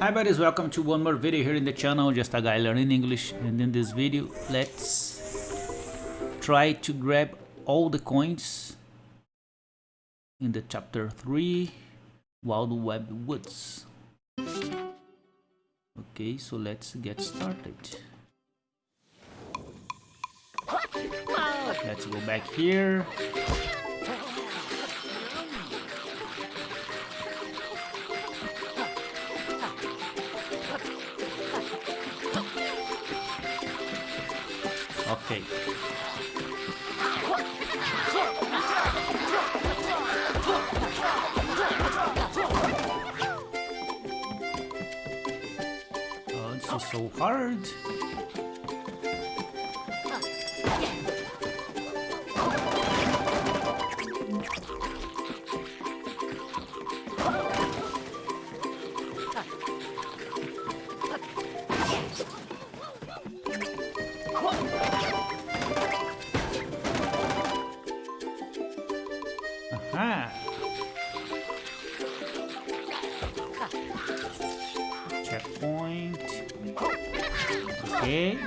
Hi buddies, welcome to one more video here in the channel, just a guy learning English and in this video let's try to grab all the coins in the chapter 3 Wild Web Woods. Okay, so let's get started. Let's go back here. Okay. Oh, is so hard.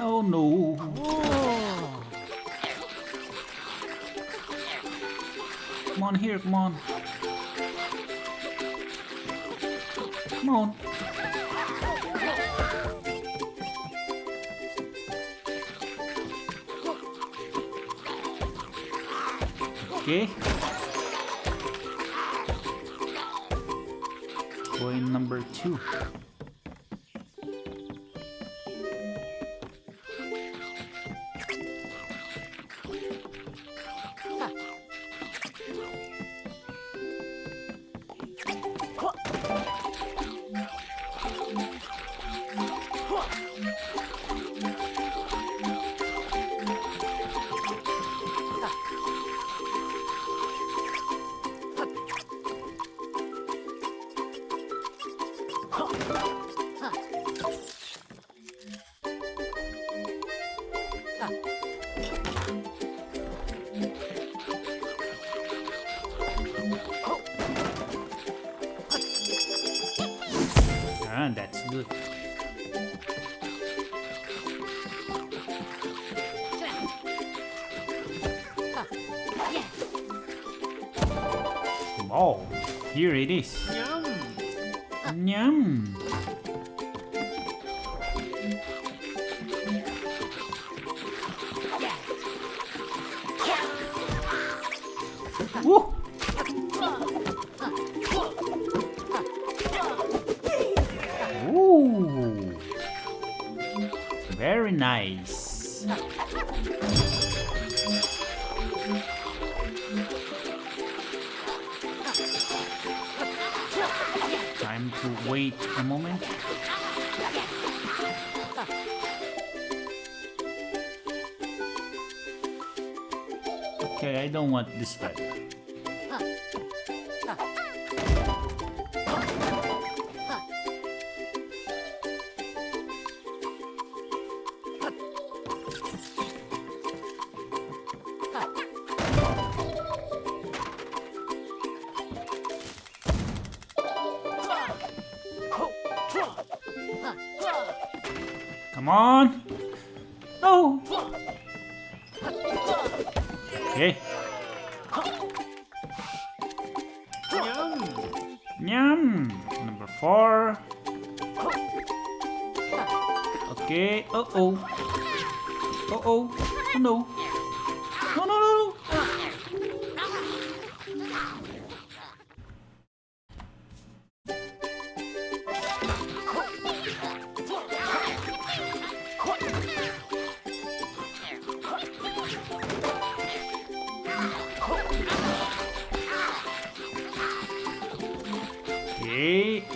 Oh no. Come on here, come on. Come on. Okay. Coin number two. Er here it is. Yum. Woo. Ooh. Very nice. Wait a moment. Okay, I don't want this feather. Come on. No. Okay. Yum. Yum. Number four. Okay. Uh oh. Uh oh. No,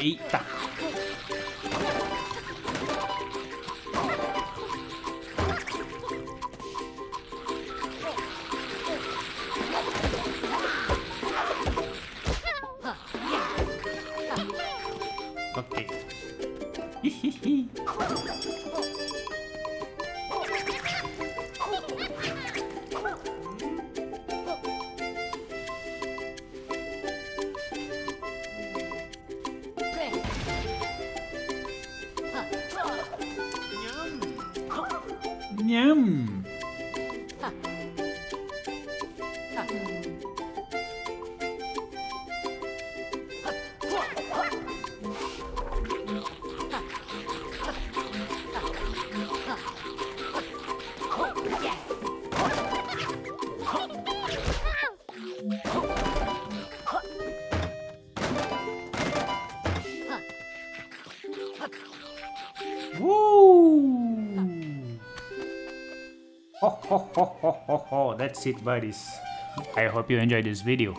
Eita. Okay. Hihihi. Yum! Ho ho ho ho that's it buddies. I hope you enjoyed this video.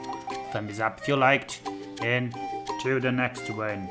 Thumbs up if you liked and till the next one.